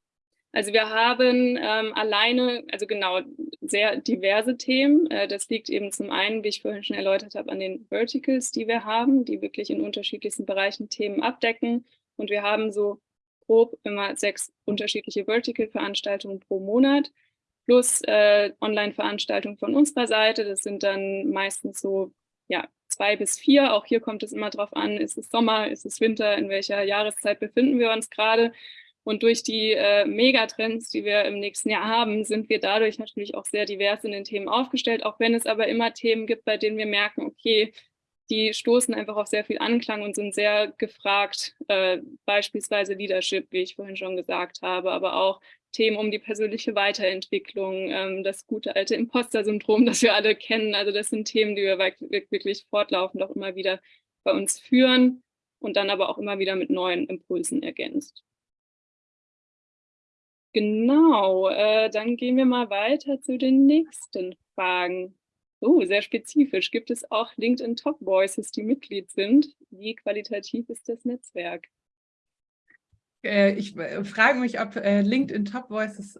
Also wir haben ähm, alleine, also genau, sehr diverse Themen. Äh, das liegt eben zum einen, wie ich vorhin schon erläutert habe, an den Verticals, die wir haben, die wirklich in unterschiedlichsten Bereichen Themen abdecken. Und wir haben so grob immer sechs unterschiedliche Vertical-Veranstaltungen pro Monat plus äh, Online-Veranstaltungen von unserer Seite. Das sind dann meistens so ja, zwei bis vier. Auch hier kommt es immer darauf an, ist es Sommer, ist es Winter, in welcher Jahreszeit befinden wir uns gerade. Und durch die äh, Megatrends, die wir im nächsten Jahr haben, sind wir dadurch natürlich auch sehr divers in den Themen aufgestellt, auch wenn es aber immer Themen gibt, bei denen wir merken, okay, die stoßen einfach auf sehr viel Anklang und sind sehr gefragt, äh, beispielsweise Leadership, wie ich vorhin schon gesagt habe, aber auch Themen um die persönliche Weiterentwicklung, ähm, das gute alte Imposter-Syndrom, das wir alle kennen. Also das sind Themen, die wir wirklich fortlaufend auch immer wieder bei uns führen und dann aber auch immer wieder mit neuen Impulsen ergänzt. Genau, äh, dann gehen wir mal weiter zu den nächsten Fragen. Oh, sehr spezifisch. Gibt es auch LinkedIn Top Voices, die Mitglied sind? Wie qualitativ ist das Netzwerk? Äh, ich äh, frage mich, ob äh, LinkedIn Top Voices,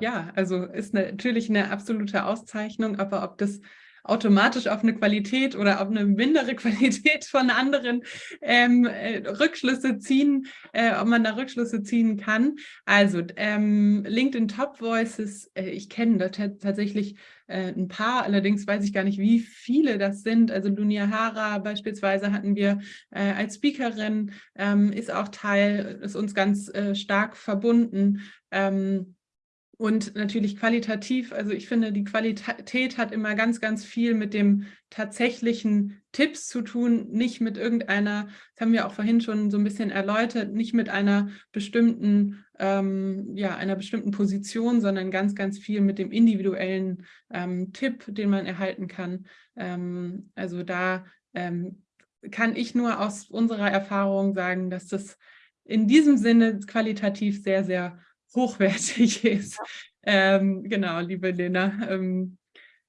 ja, also ist natürlich eine absolute Auszeichnung, aber ob das automatisch auf eine Qualität oder auf eine mindere [LAUGHS] Qualität von anderen ähm, äh, Rückschlüsse ziehen, äh, ob man da Rückschlüsse ziehen kann. Also ähm, LinkedIn Top Voices, äh, ich kenne da tatsächlich äh, ein paar, allerdings weiß ich gar nicht, wie viele das sind. Also Lunia Hara beispielsweise hatten wir äh, als Speakerin, ähm, ist auch Teil, ist uns ganz äh, stark verbunden. Ähm, und natürlich qualitativ, also ich finde, die Qualität hat immer ganz, ganz viel mit dem tatsächlichen Tipps zu tun, nicht mit irgendeiner, das haben wir auch vorhin schon so ein bisschen erläutert, nicht mit einer bestimmten, ähm, ja, einer bestimmten Position, sondern ganz, ganz viel mit dem individuellen ähm, Tipp, den man erhalten kann. Ähm, also da ähm, kann ich nur aus unserer Erfahrung sagen, dass das in diesem Sinne qualitativ sehr, sehr hochwertig [LAUGHS] ist. Ähm, genau, liebe Lena. Ähm,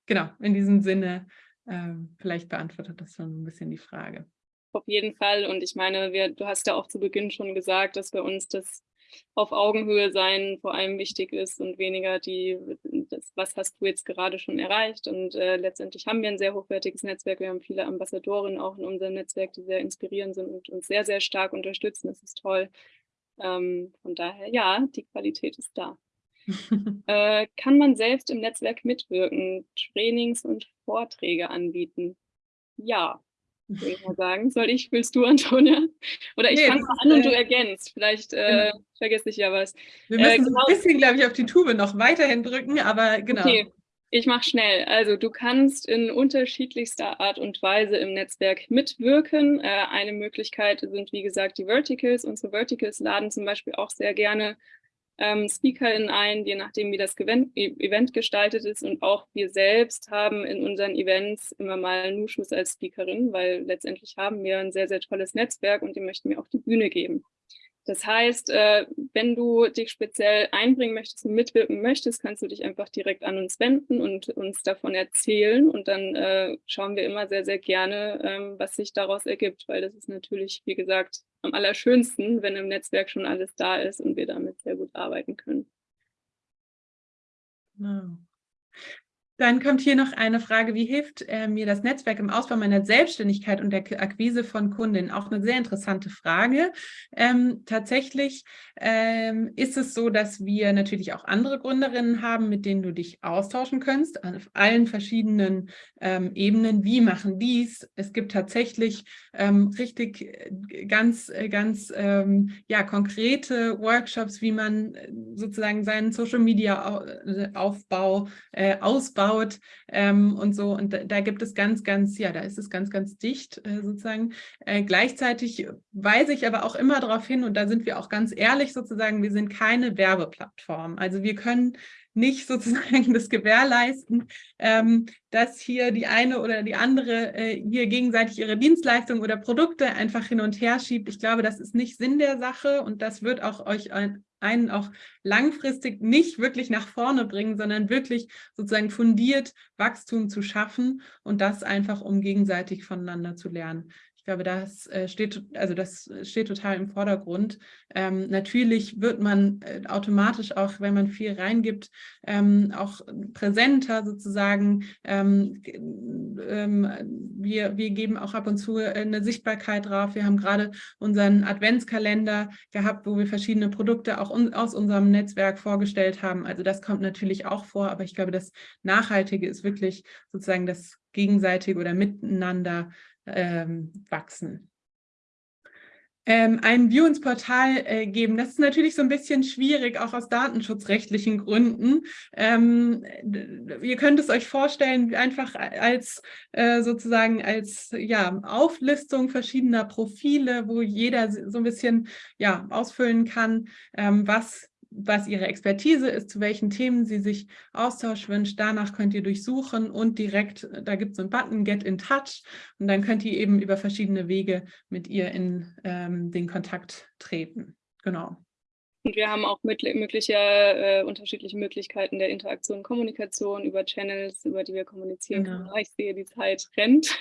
genau, in diesem Sinne, ähm, vielleicht beantwortet das schon ein bisschen die Frage. Auf jeden Fall. Und ich meine, wir, du hast ja auch zu Beginn schon gesagt, dass bei uns das auf Augenhöhe sein vor allem wichtig ist und weniger die, das, was hast du jetzt gerade schon erreicht. Und äh, letztendlich haben wir ein sehr hochwertiges Netzwerk. Wir haben viele Ambassadorinnen auch in unserem Netzwerk, die sehr inspirierend sind und uns sehr, sehr stark unterstützen. Das ist toll. Ähm, von daher, ja, die Qualität ist da. [LAUGHS] äh, kann man selbst im Netzwerk mitwirken, Trainings und Vorträge anbieten? Ja, würde ich mal sagen. Soll ich, willst du, [LAUGHS] Antonia? Oder ich nee, fange mal an und du äh, ergänzt. Vielleicht äh, genau. vergesse ich ja was. Wir müssen äh, genau. ein bisschen, glaube ich, auf die Tube noch weiterhin drücken, aber genau. Okay. Ich mache schnell. Also du kannst in unterschiedlichster Art und Weise im Netzwerk mitwirken. Äh, eine Möglichkeit sind, wie gesagt, die Verticals. Unsere Verticals laden zum Beispiel auch sehr gerne ähm, SpeakerInnen ein, je nachdem, wie das e-, Event gestaltet ist. Und auch wir selbst haben in unseren Events immer mal Nuschus als Speakerin, weil letztendlich haben wir ein sehr, sehr tolles Netzwerk und dem möchten wir auch die Bühne geben. Das heißt, äh, wenn du dich speziell einbringen möchtest und mitwirken möchtest, kannst du dich einfach direkt an uns wenden und uns davon erzählen. Und dann äh, schauen wir immer sehr, sehr gerne, ähm, was sich daraus ergibt, weil das ist natürlich, wie gesagt, am allerschönsten, wenn im Netzwerk schon alles da ist und wir damit sehr gut arbeiten können. Genau. Dann kommt hier noch eine Frage, wie hilft äh, mir das Netzwerk im Ausbau meiner Selbstständigkeit und der Akquise von Kundinnen? Auch eine sehr interessante Frage. Ähm, tatsächlich ähm, ist es so, dass wir natürlich auch andere Gründerinnen haben, mit denen du dich austauschen kannst, auf allen verschiedenen ähm, Ebenen. Wie machen dies? Es gibt tatsächlich ähm, richtig äh, ganz, äh, ganz ähm, ja, konkrete Workshops, wie man äh, sozusagen seinen Social-Media-Aufbau äh, ausbaut aufgebaut ähm, und so. Und da, da, gibt es ganz, ganz, ja, da ist es ganz, ganz dicht äh, sozusagen. Äh, gleichzeitig weise ich aber auch immer darauf hin, und da sind wir auch ganz ehrlich sozusagen, wir sind keine Werbeplattform. Also wir können nicht [LAUGHS] sozusagen das gewährleisten, ähm, dass hier die eine oder die andere äh, hier gegenseitig ihre Dienstleistungen oder Produkte einfach hin und her schiebt. Ich glaube, das ist nicht Sinn der Sache und das wird auch euch ein, einen auch langfristig nicht wirklich nach vorne bringen, sondern wirklich sozusagen fundiert Wachstum zu schaffen und das einfach, um gegenseitig voneinander zu lernen. Ich glaube, das äh, steht, also das steht total im Vordergrund. Ähm, natürlich wird man äh, automatisch auch, wenn man viel reingibt, ähm, auch präsenter sozusagen. Ähm, ähm wir, wir geben auch ab und zu eine Sichtbarkeit drauf. Wir haben gerade unseren Adventskalender gehabt, wo wir verschiedene Produkte auch un aus unserem Netzwerk vorgestellt haben. Also das kommt natürlich auch vor, aber ich glaube, das Nachhaltige ist wirklich sozusagen das gegenseitige oder miteinander ähm, wachsen. Ähm, ein View ins Portal äh, geben, das ist natürlich so ein bisschen schwierig, auch aus datenschutzrechtlichen Gründen. Ähm, ihr könnt es euch vorstellen, einfach als äh, sozusagen als ja, Auflistung verschiedener Profile, wo jeder so ein bisschen ja, ausfüllen kann, ähm, was was Ihre Expertise ist, zu welchen Themen Sie sich Austausch wünscht. Danach könnt ihr durchsuchen und direkt, da gibt es einen Button Get in Touch und dann könnt ihr eben über verschiedene Wege mit ihr in ähm, den Kontakt treten. Genau. Und wir haben auch mögliche äh, unterschiedliche Möglichkeiten der Interaktion und Kommunikation über Channels, über die wir kommunizieren genau. können. Ich sehe, die Zeit rennt.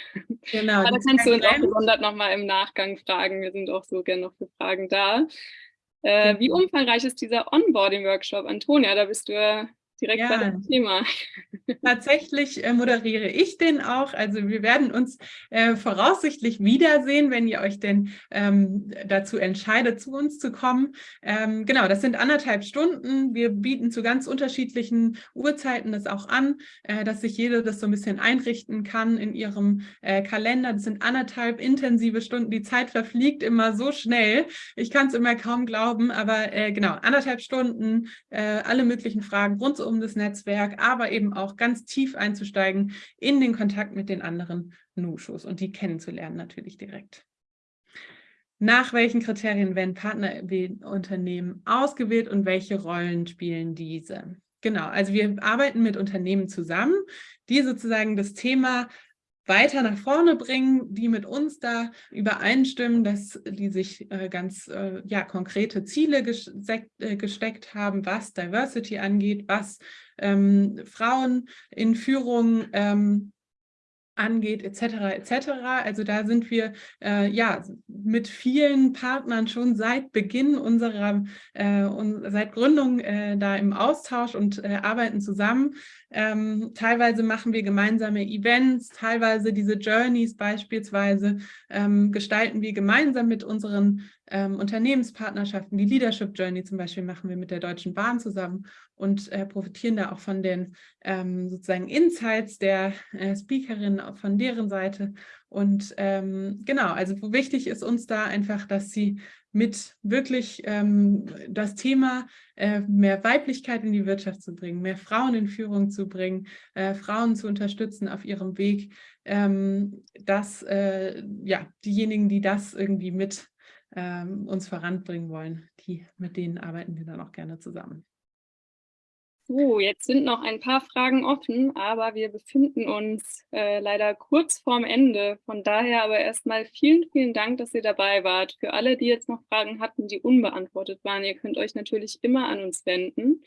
Genau. Aber da kannst du uns auch gesondert nochmal im Nachgang fragen. Wir sind auch so gerne noch für Fragen da. Äh, wie umfangreich ist dieser Onboarding-Workshop? Antonia, da bist du ja direkt ja. bei dem Thema. Tatsächlich äh, moderiere ich den auch. Also wir werden uns äh, voraussichtlich wiedersehen, wenn ihr euch denn ähm, dazu entscheidet, zu uns zu kommen. Ähm, genau, das sind anderthalb Stunden. Wir bieten zu ganz unterschiedlichen Uhrzeiten das auch an, äh, dass sich jede das so ein bisschen einrichten kann in ihrem äh, Kalender. Das sind anderthalb intensive Stunden. Die Zeit verfliegt immer so schnell. Ich kann es immer kaum glauben, aber äh, genau, anderthalb Stunden, äh, alle möglichen Fragen rund um das Netzwerk, aber eben auch ganz tief einzusteigen in den Kontakt mit den anderen Nushos und die kennenzulernen natürlich direkt. Nach welchen Kriterien werden Partnerunternehmen ausgewählt und welche Rollen spielen diese? Genau, also wir arbeiten mit Unternehmen zusammen, die sozusagen das Thema weiter nach vorne bringen, die mit uns da übereinstimmen, dass die sich äh, ganz äh, ja, konkrete Ziele äh, gesteckt haben, was Diversity angeht, was ähm, Frauen in Führung ähm, angeht, etc. etc. Also da sind wir äh, ja mit vielen Partnern schon seit Beginn unserer, äh, und seit Gründung äh, da im Austausch und äh, arbeiten zusammen. Ähm, teilweise machen wir gemeinsame Events, teilweise diese Journeys beispielsweise ähm, gestalten wir gemeinsam mit unseren ähm, Unternehmenspartnerschaften. Die Leadership Journey zum Beispiel machen wir mit der Deutschen Bahn zusammen und äh, profitieren da auch von den ähm, sozusagen Insights der äh, Speakerin von deren Seite. Und ähm, genau, also wichtig ist uns da einfach, dass sie mit wirklich ähm, das Thema äh, mehr Weiblichkeit in die Wirtschaft zu bringen, mehr Frauen in Führung zu bringen, äh, Frauen zu unterstützen auf ihrem Weg, ähm, dass äh, ja, diejenigen, die das irgendwie mit ähm, uns voranbringen wollen, die, mit denen arbeiten wir dann auch gerne zusammen. So, jetzt sind noch ein paar Fragen offen, aber wir befinden uns äh, leider kurz vorm Ende. Von daher aber erstmal vielen, vielen Dank, dass ihr dabei wart. Für alle, die jetzt noch Fragen hatten, die unbeantwortet waren, ihr könnt euch natürlich immer an uns wenden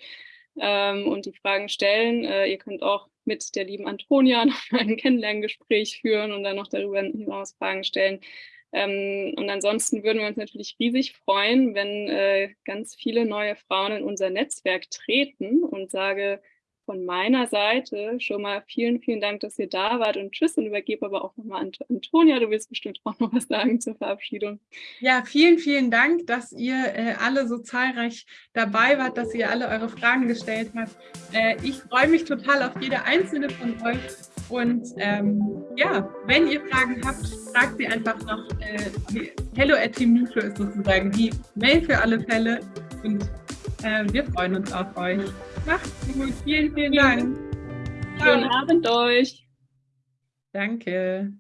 ähm, und die Fragen stellen. Äh, ihr könnt auch mit der lieben Antonia [LAUGHS] noch ein Kennenlerngespräch führen und dann noch darüber hinaus Fragen stellen. Ähm, und ansonsten würden wir uns natürlich riesig freuen, wenn äh, ganz viele neue Frauen in unser Netzwerk treten und sage von meiner Seite schon mal vielen, vielen Dank, dass ihr da wart und tschüss und übergebe aber auch nochmal an Antonia. Du willst bestimmt auch noch was sagen zur Verabschiedung. Ja, vielen, vielen Dank, dass ihr äh, alle so zahlreich dabei wart, dass ihr alle eure Fragen gestellt habt. Äh, ich freue mich total auf jede einzelne von euch und ähm, ja, wenn ihr Fragen habt, fragt sie einfach noch. Äh, Hello at Team Nutro ist sozusagen die Mail für alle Fälle. Und äh, wir freuen uns auf euch. Macht's gut. Vielen, vielen Dank. Schönen Abend euch. Danke.